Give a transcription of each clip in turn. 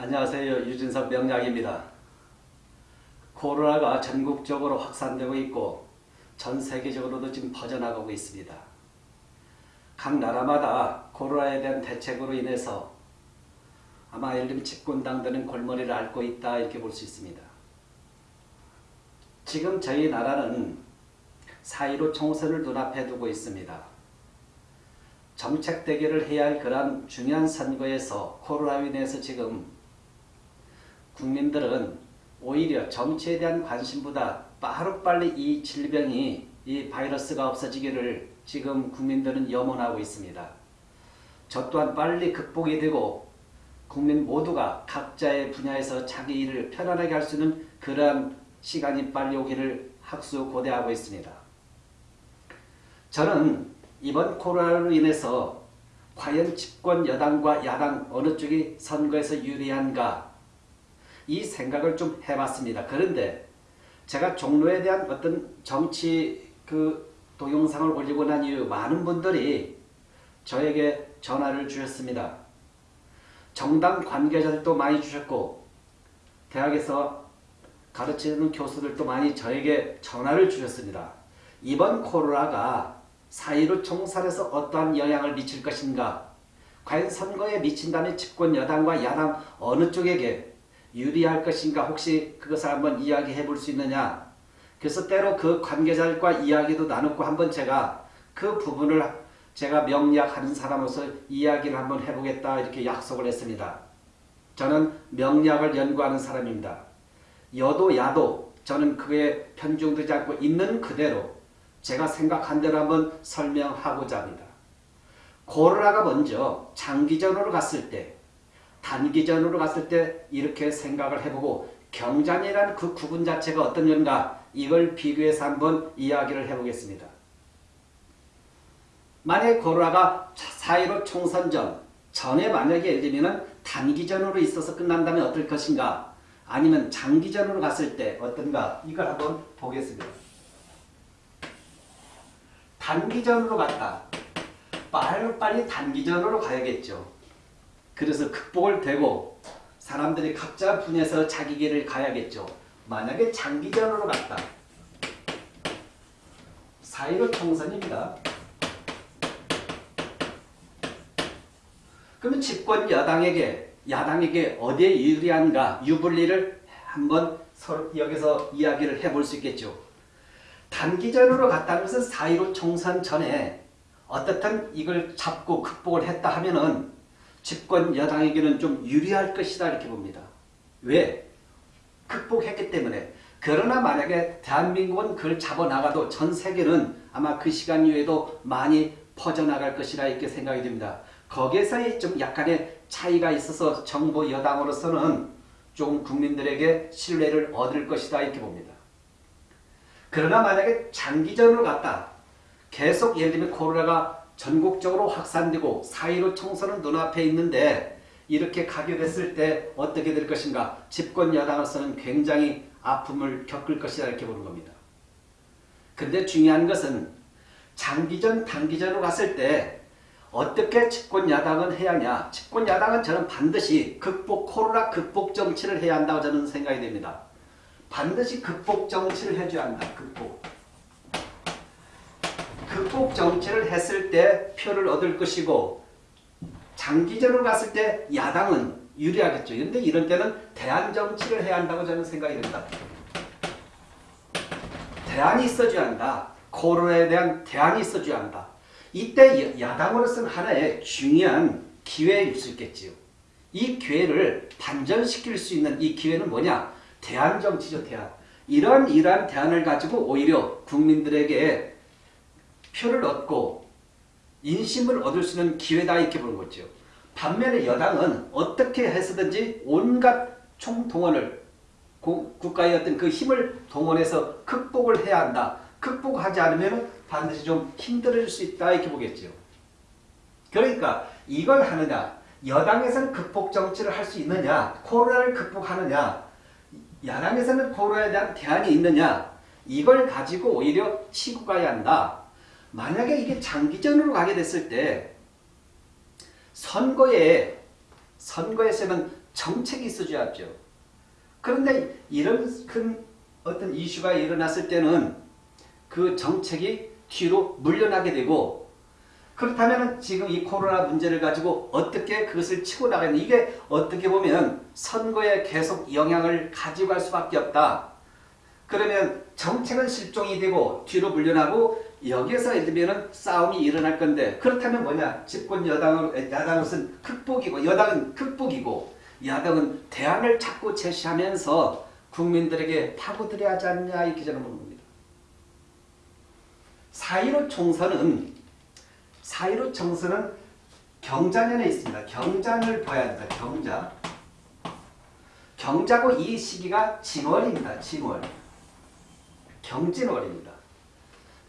안녕하세요. 유진석 명약입니다. 코로나가 전국적으로 확산되고 있고 전 세계적으로도 지금 퍼져나가고 있습니다. 각 나라마다 코로나에 대한 대책으로 인해서 아마 예를 들면 집권당들은 골머리를 앓고 있다 이렇게 볼 수 있습니다. 지금 저희 나라는 4.15 총선을 눈앞에 두고 있습니다. 정책 대결을 해야 할 그런 중요한 선거에서 코로나로 인해서 지금 국민들은 오히려 정치에 대한 관심보다 빠르빨리 이 질병이 이 바이러스가 없어지기를 지금 국민들은 염원하고 있습니다. 저 또한 빨리 극복이 되고 국민 모두가 각자의 분야에서 자기 일을 편안하게 할 수 있는 그러한 시간이 빨리 오기를 학수 고대하고 있습니다. 저는 이번 코로나로 인해서 과연 집권 여당과 야당 어느 쪽이 선거에서 유리한가 이 생각을 좀 해봤습니다. 그런데 제가 종로에 대한 어떤 정치 그 동영상을 올리고 난 이후 많은 분들이 저에게 전화를 주셨습니다. 정당 관계자들도 많이 주셨고 대학에서 가르치는 교수들도 많이 저에게 전화를 주셨습니다. 이번 코로나가 4.15 총선에서 어떠한 영향을 미칠 것인가 과연 선거에 미친다는 집권 여당과 야당 어느 쪽에게 유리할 것인가 혹시 그것을 한번 이야기해 볼 수 있느냐 그래서 때로 그 관계자들과 이야기도 나누고 한번 제가 그 부분을 제가 명리학하는 사람으로서 이야기를 한번 해보겠다 이렇게 약속을 했습니다. 저는 명리학을 연구하는 사람입니다. 여도 야도 저는 그에 편중되지 않고 있는 그대로 제가 생각한 대로 한번 설명하고자 합니다. 코로나가 먼저 장기전으로 갔을 때 단기전으로 갔을 때 이렇게 생각을 해보고 경장이라는 그 구분 자체가 어떤 건가 이걸 비교해서 한번 이야기를 해보겠습니다. 만약에 코로나가 4.15 총선 전 전에 만약에 예를 들면 단기전으로 있어서 끝난다면 어떨 것인가 아니면 장기전으로 갔을 때 어떤가 이걸 한번 보겠습니다. 단기전으로 갔다. 빨리빨리 단기전으로 가야겠죠. 그래서 극복을 되고 사람들이 각자 분야에서 자기 길을 가야겠죠. 만약에 장기전으로 갔다. 4.15 총선입니다. 그러면 집권 여당에게 야당에게 어디에 유리한가 유불리를 한번 여기서 이야기를 해볼 수 있겠죠. 단기전으로 갔다면서 4.15 총선 전에 어떻든 이걸 잡고 극복을 했다 하면은 집권 여당에게는 좀 유리할 것이다 이렇게 봅니다. 왜? 극복했기 때문에. 그러나 만약에 대한민국은 그걸 잡아나가도 전 세계는 아마 그 시간 이후에도 많이 퍼져나갈 것이라 이렇게 생각이 됩니다. 거기에서의 좀 약간의 차이가 있어서 정부 여당으로서는 좀 국민들에게 신뢰를 얻을 것이다 이렇게 봅니다. 그러나 만약에 장기전으로 갔다. 계속 예를 들면 코로나가 전국적으로 확산되고 4.15 총선은 눈앞에 있는데 이렇게 가게 됐을 때 어떻게 될 것인가 집권 여당으로서는 굉장히 아픔을 겪을 것이다 이렇게 보는 겁니다. 근데 중요한 것은 장기전 단기전으로 갔을 때 어떻게 집권 야당은 해야 하냐 집권 야당은 저는 반드시 극복 코로나 극복 정치를 해야 한다고 저는 생각이 됩니다. 반드시 극복 정치를 해줘야 한다. 극복. 극복 정치를 했을 때 표를 얻을 것이고 장기전으로 갔을 때 야당은 유리하겠죠. 그런데 이런 때는 대안 정치를 해야 한다고 저는 생각이 됩니다. 대안이 있어줘야 한다. 코로나에 대한 대안이 있어줘야 한다. 이때 야당으로서는 하나의 중요한 기회일 수 있겠지요. 이 기회를 반전시킬 수 있는 이 기회는 뭐냐? 대안 정치죠. 대안. 이런 이러한 대안을 가지고 오히려 국민들에게 표를 얻고 인심을 얻을 수 있는 기회다 이렇게 보는 거죠. 반면에 여당은 어떻게 해서든지 온갖 총동원을 국가의 어떤 그 힘을 동원해서 극복을 해야 한다. 극복하지 않으면 반드시 좀 힘들을 수 있다 이렇게 보겠죠. 그러니까 이걸 하느냐 여당에서는 극복 정치를 할 수 있느냐 코로나를 극복하느냐 야당에서는 코로나에 대한 대안이 있느냐 이걸 가지고 오히려 치고 가야 한다. 만약에 이게 장기전으로 가게 됐을 때 선거에 선거에서는 정책이 있어줘야죠. 그런데 이런 큰 어떤 이슈가 일어났을 때는 그 정책이 뒤로 물러나게 되고 그렇다면 지금 이 코로나 문제를 가지고 어떻게 그것을 치고 나가는 이게 어떻게 보면 선거에 계속 영향을 가지고 갈 수밖에 없다. 그러면 정책은 실종이 되고 뒤로 물러나고 여기에서 예를 들면 싸움이 일어날 건데 그렇다면 뭐냐 집권 여당은 야당은 극복이고 여당은 극복이고 야당은 대안을 자꾸 제시하면서 국민들에게 파고들여야 하지 않냐 이렇게 저는 봅니다. 4.15 총선은 4.15 총선은 경자년에 있습니다. 경자를 봐야 된다. 경자. 경자고 이 시기가 진월입니다. 진월. 경진월입니다.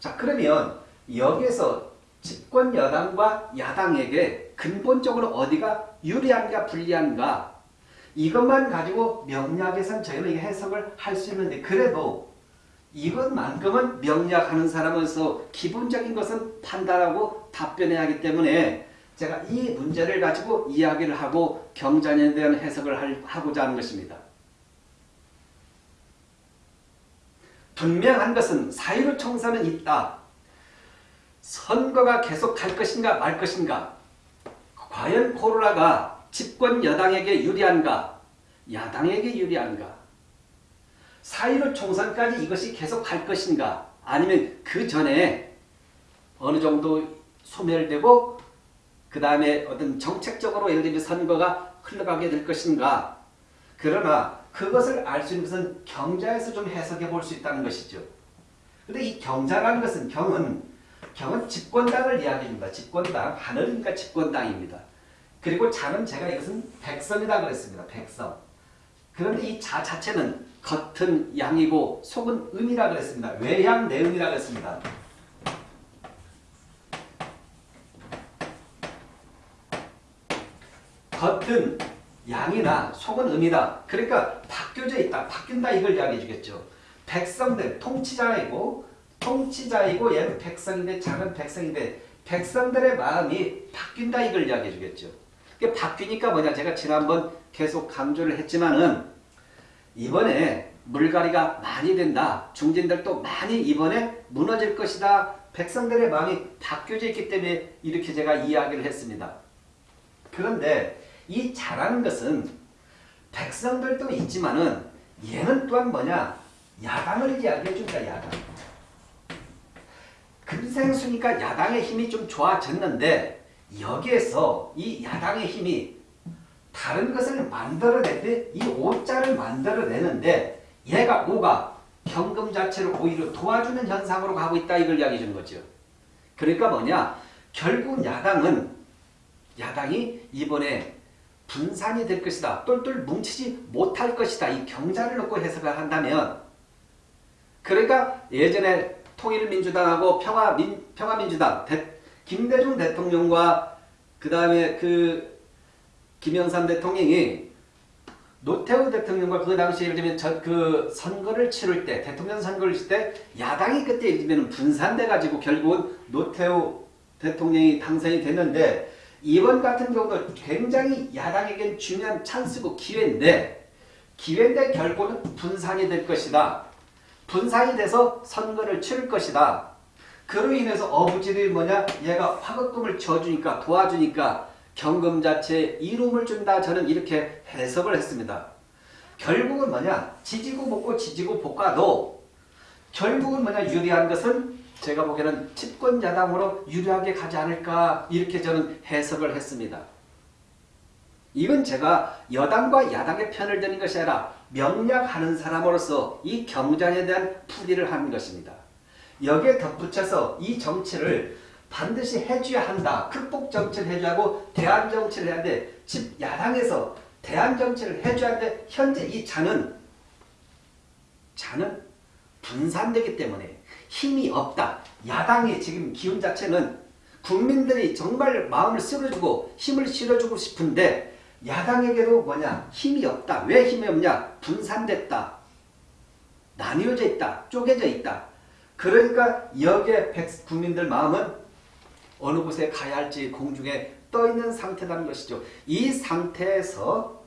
자 그러면 여기에서 집권 여당과 야당에게 근본적으로 어디가 유리한가 불리한가 이것만 가지고 명리학에선 저희는 해석을 할 수 있는데 그래도 이것만큼은 명리학하는 사람으로서 기본적인 것은 판단하고 답변해야 하기 때문에 제가 이 문제를 가지고 이야기를 하고 경전에 대한 해석을 하고자 하는 것입니다. 분명한 것은 사유를 총선은 있다. 선거가 계속 갈 것인가 말 것인가? 과연 코로나가 집권 여당에게 유리한가? 야당에게 유리한가? 4.15 총선까지 이것이 계속 갈 것인가? 아니면 그 전에 어느 정도 소멸되고 그 다음에 어떤 정책적으로 예를 들면 선거가 흘러가게 될 것인가 그러나 그것을 알 수 있는 것은 경자에서 좀 해석해 볼 수 있다는 것이죠. 근데 이 경자라는 것은 경은 경은 집권당을 이야기합니다. 집권당, 하늘이니까 집권당입니다. 그리고 자는 제가 이것은 백성이라고 그랬습니다. 백성. 그런데 이 자 자체는 겉은 양이고 속은 음이라고 그랬습니다. 외양 내음이라고 했습니다. 겉은 양이나 속은 음이다. 그러니까 바뀌어져 있다. 바뀐다 이걸 이야기해 주겠죠. 백성들 통치자이고 통치자이고 얘는 백성인데 작은 백성인데 백성들의 마음이 바뀐다 이걸 이야기해 주겠죠. 바뀌니까 뭐냐 제가 지난번 계속 강조를 했지만은 이번에 물갈이가 많이 된다. 중진들도 많이 이번에 무너질 것이다. 백성들의 마음이 바뀌어져 있기 때문에 이렇게 제가 이야기를 했습니다. 그런데 이 잘하는 것은 백성들도 있지만은 얘는 또한 뭐냐 야당을 이야기해 준다 야당. 금생수니까 야당의 힘이 좀 좋아졌는데 여기에서 이 야당의 힘이 다른 것을 만들어낼 때이 오자를 만들어내는데 얘가 오가 경금 자체를 오히려 도와주는 현상으로 가고 있다 이걸 이야기해 주는 거죠. 그러니까 뭐냐 결국 야당은 야당이 이번에 분산이 될 것이다. 똘똘 뭉치지 못할 것이다. 이 경자를 놓고 해석을 한다면 그러니까 예전에 통일민주당하고 평화민, 평화민주당 대, 김대중 대통령과 그 다음에 그 김영삼 대통령이 노태우 대통령과 그 당시 예를 들면 저, 그 선거를 치를 때 대통령 선거를 칠 때 야당이 그때 예를 들면 분산돼 가지고 결국은 노태우 대통령이 당선이 됐는데 이번 같은 경우도 굉장히 야당에겐 중요한 찬스고 기회인데 기회인데 결국은 분산이 될 것이다. 분산이 돼서 선거를 치를 것이다. 그로 인해서 어부지들이 뭐냐? 얘가 화급금을 쳐주니까 도와주니까 경금 자체에 이름을 준다. 저는 이렇게 해석을 했습니다. 결국은 뭐냐? 지지고 볶고 지지고 볶아도 결국은 뭐냐? 유리한 것은 제가 보기에는 집권 야당으로 유리하게 가지 않을까 이렇게 저는 해석을 했습니다. 이건 제가 여당과 야당의 편을 드는 것이 아니라 명략하는 사람으로서 이 경전에 대한 풀이를 하는 것입니다. 여기에 덧붙여서 이 정치를 반드시 해줘야 한다. 극복 정치를 하고 대안 정치를 해야 돼. 집 야당에서 대안 정치를 해줘야 돼. 현재 이 자는 자는 분산되기 때문에 힘이 없다. 야당의 지금 기운 자체는 국민들이 정말 마음을 쓸어주고 힘을 실어주고 싶은데 야당에게도 뭐냐 힘이 없다. 왜 힘이 없냐? 분산됐다. 나뉘어져 있다. 쪼개져 있다. 그러니까 여기에 국민들 마음은 어느 곳에 가야 할지 공중에 떠 있는 상태라는 것이죠. 이 상태에서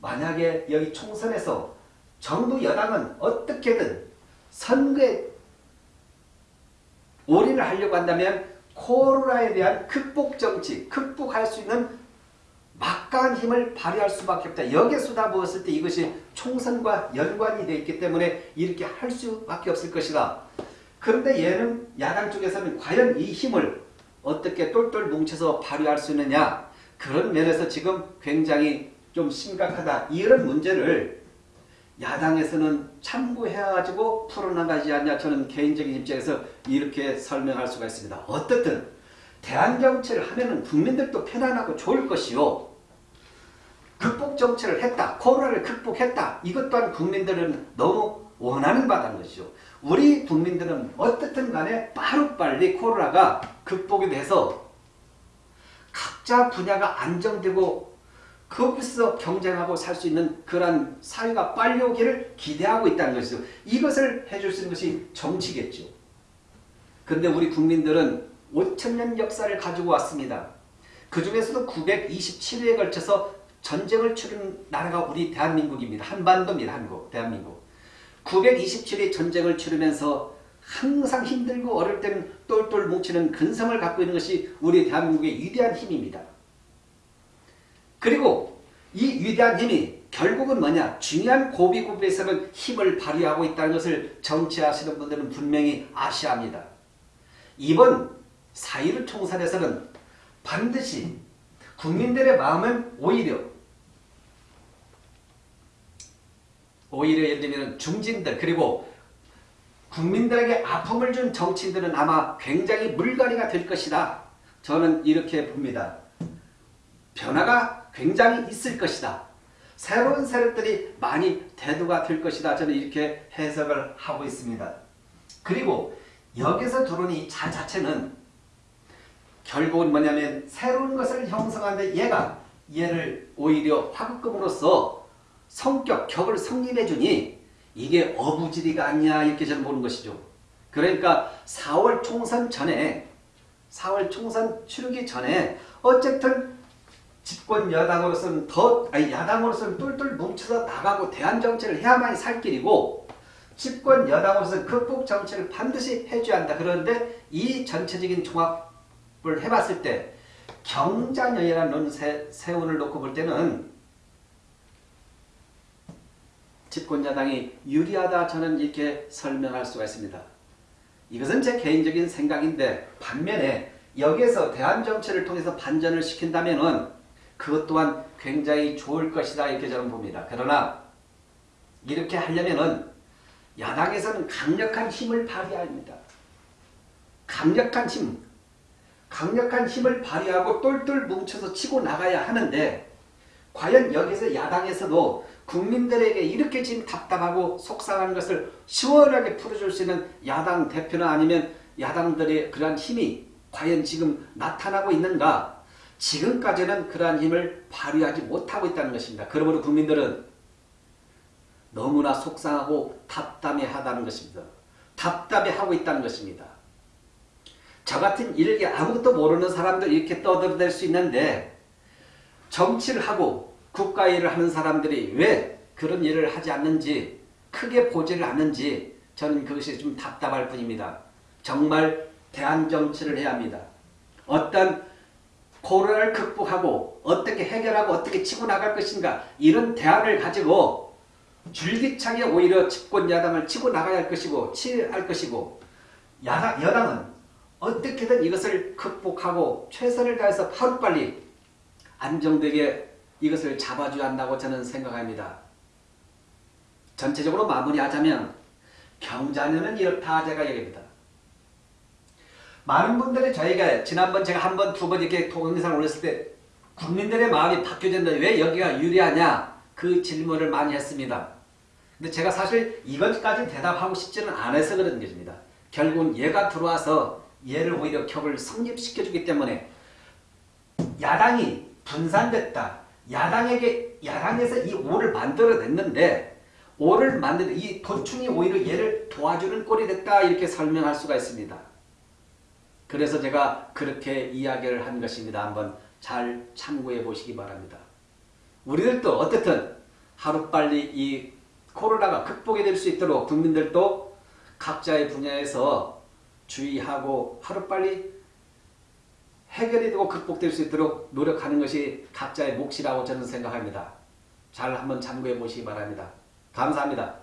만약에 여기 총선에서 정부 여당은 어떻게든 선거에 올인을 하려고 한다면 코로나에 대한 극복 정치, 극복할 수 있는 막강한 힘을 발휘할 수밖에 없다. 여기에 쏟아부었을 때 이것이 총선과 연관이 되어 있기 때문에 이렇게 할 수밖에 없을 것이다. 그런데 얘는 야당 쪽에서는 과연 이 힘을 어떻게 똘똘 뭉쳐서 발휘할 수 있느냐 그런 면에서 지금 굉장히 좀 심각하다. 이런 문제를 야당에서는 참고해가지고 풀어나가지 않냐 저는 개인적인 입장에서 이렇게 설명할 수가 있습니다. 어떻든 대한정치를 하면은 국민들도 편안하고 좋을 것이요. 극복 정치를 했다. 코로나를 극복했다. 이것 또한 국민들은 너무 원하는 바라는 것이죠. 우리 국민들은 어떻든 간에 빠르빨리 코로나가 극복이 돼서 각자 분야가 안정되고 거기서 경쟁하고 살 수 있는 그러한 사회가 빨리 오기를 기대하고 있다는 것이죠. 이것을 해줄 수 있는 것이 정치겠죠. 그런데 우리 국민들은 5천년 역사를 가지고 왔습니다. 그 중에서도 927회에 걸쳐서 전쟁을 치른 나라가 우리 대한민국입니다. 한반도입니다. 한국, 대한민국. 927회 전쟁을 치르면서 항상 힘들고 어릴 때는 똘똘 뭉치는 근성을 갖고 있는 것이 우리 대한민국의 위대한 힘입니다. 그리고 이 위대한 힘이 결국은 뭐냐? 중요한 고비고비에서는 힘을 발휘하고 있다는 것을 정치하시는 분들은 분명히 아셔야 합니다. 이번 4.1 총선에서는 반드시 국민들의 마음은 오히려 오히려 예를 들면 중진들 그리고 국민들에게 아픔을 준 정치인들은 아마 굉장히 물갈이가 될 것이다. 저는 이렇게 봅니다. 변화가 굉장히 있을 것이다. 새로운 세력들이 많이 대두가 될 것이다. 저는 이렇게 해석을 하고 있습니다. 그리고 여기서 들어오는 이 자 자체는 결국은 뭐냐면 새로운 것을 형성하는데 얘가 얘를 오히려 화급금으로써 성격, 격을 성립해 주니 이게 어부지리가 아니냐 이렇게 저는 보는 것이죠. 그러니까 4월 총선 전에 4월 총선 치르기 전에 어쨌든 집권 여당으로서는 더 아니 야당으로서는 똘똘 뭉쳐서 나가고 대안 정치를 해야만이 살 길이고 집권 여당으로서는 극복 정치를 반드시 해줘야 한다. 그런데 이 전체적인 종합을 해봤을 때 경자녀이라는 논 세운을 놓고 볼 때는 집권여당이 유리하다 저는 이렇게 설명할 수가 있습니다. 이것은 제 개인적인 생각인데 반면에 여기에서 대한정치를 통해서 반전을 시킨다면 그것 또한 굉장히 좋을 것이다 이렇게 저는 봅니다. 그러나 이렇게 하려면 야당에서는 강력한 힘을 발휘합니다. 강력한 힘, 강력한 힘을 발휘하고 똘똘 뭉쳐서 치고 나가야 하는데 과연 여기서 야당에서도 국민들에게 이렇게 지금 답답하고 속상한 것을 시원하게 풀어줄 수 있는 야당 대표나 아니면 야당들의 그러한 힘이 과연 지금 나타나고 있는가 지금까지는 그러한 힘을 발휘하지 못하고 있다는 것입니다. 그러므로 국민들은 너무나 속상하고 답답해하다는 것입니다. 답답해하고 있다는 것입니다. 저 같은 일개 아무것도 모르는 사람들 이렇게 떠들어댈 수 있는데 정치를 하고 국가 일을 하는 사람들이 왜 그런 일을 하지 않는지 크게 보지를 않는지 저는 그것이 좀 답답할 뿐입니다. 정말 대안정치를 해야 합니다. 어떤 코로나를 극복하고 어떻게 해결하고 어떻게 치고 나갈 것인가 이런 대안을 가지고 줄기차게 오히려 집권 야당을 치고 나가야 할 것이고 치할 것이고 야당, 여당은 어떻게든 이것을 극복하고 최선을 다해서 하루빨리 안정되게 이것을 잡아줘야 한다고 저는 생각합니다. 전체적으로 마무리하자면 경자년은 이렇다 제가 얘기합니다. 많은 분들이 저희가 지난번 제가 한 번, 두 번 이렇게 동영상을 올렸을 때 국민들의 마음이 바뀌어졌는데 왜 여기가 유리하냐 그 질문을 많이 했습니다. 근데 제가 사실 이것까지 대답하고 싶지는 않아서 그런 것입니다. 결국은 얘가 들어와서 얘를 오히려 격을 성립시켜주기 때문에 야당이 분산됐다. 야당에게 야당에서 이 오를 만들어냈는데 오를 만드는 이 도충이 오히려 얘를 도와주는 꼴이 됐다 이렇게 설명할 수가 있습니다. 그래서 제가 그렇게 이야기를 한 것입니다. 한번 잘 참고해 보시기 바랍니다. 우리들도 어떻든 하루빨리 이 코로나가 극복이 될 수 있도록 국민들도 각자의 분야에서 주의하고 하루빨리 해결이 되고 극복될 수 있도록 노력하는 것이 각자의 몫이라고 저는 생각합니다. 잘 한번 참고해 보시기 바랍니다. 감사합니다.